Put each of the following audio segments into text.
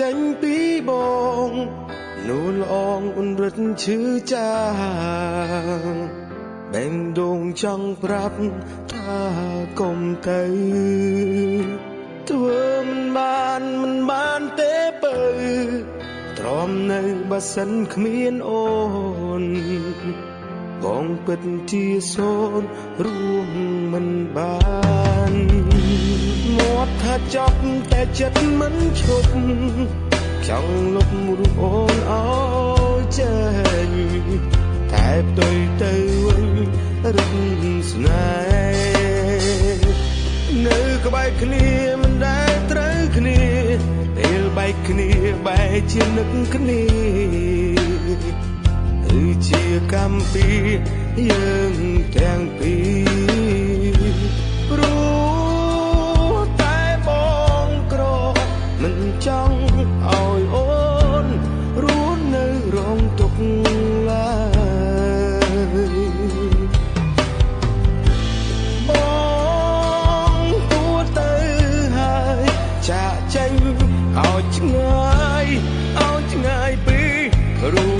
ចេញពីបងនួនល្អងអ៊ុនរិទ្ធឈឺចាបែងដងចង់ប្រាប់ថាកុំទៅធ្វើមិនបានមិនបានទេបើទ្រាំនៅបើសិនគ្មានអូនបងពិតជាសូនរួមមិនបានមាត់ថា ចប់តែចិត្តមិនឈប់ចង់លុបរូបអូនអោយចេញតែផ្ទុយទៅវិញរឹកស្នេហ៍នៅក្បែរគ្នាមិនដែលត្រូវគ្នាពេលបែកគ្នាបែកជានឹកគ្នាគឺជាកម្មពីយើងទាំងពីរព្រោះ ចង់ឲ្យអូនរស់នៅរងទុក្ខឡើយបងគួរទៅហើយចាក់ចេញឲ្យឆ្ងាយឲ្យឆ្ងាយពីរូ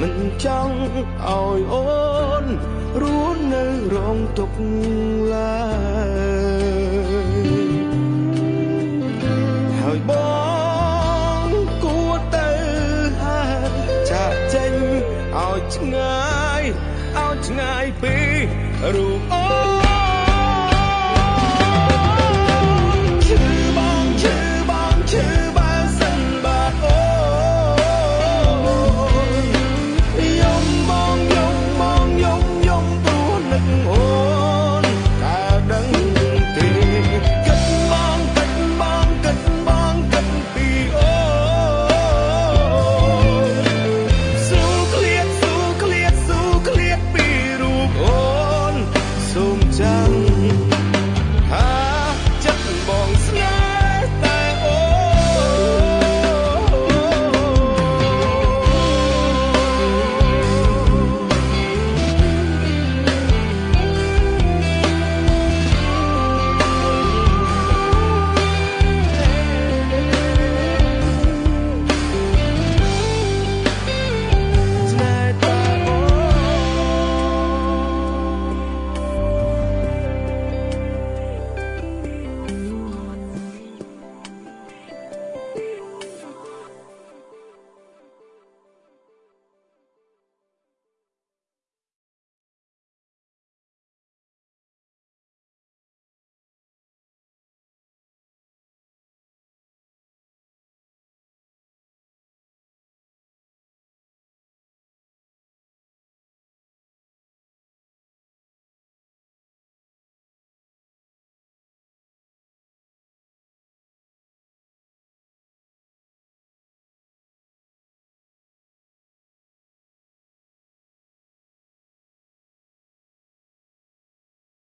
មិនចង់ឲ្យអូនរស់នៅរងទុក្ខឡើយហើយបងគួរទៅហើយចាក់ចេញឲ្យឆ្ងាយឲ្យឆ្ងាយពីរូបអូនឈឺបងឈឺបងឈឺ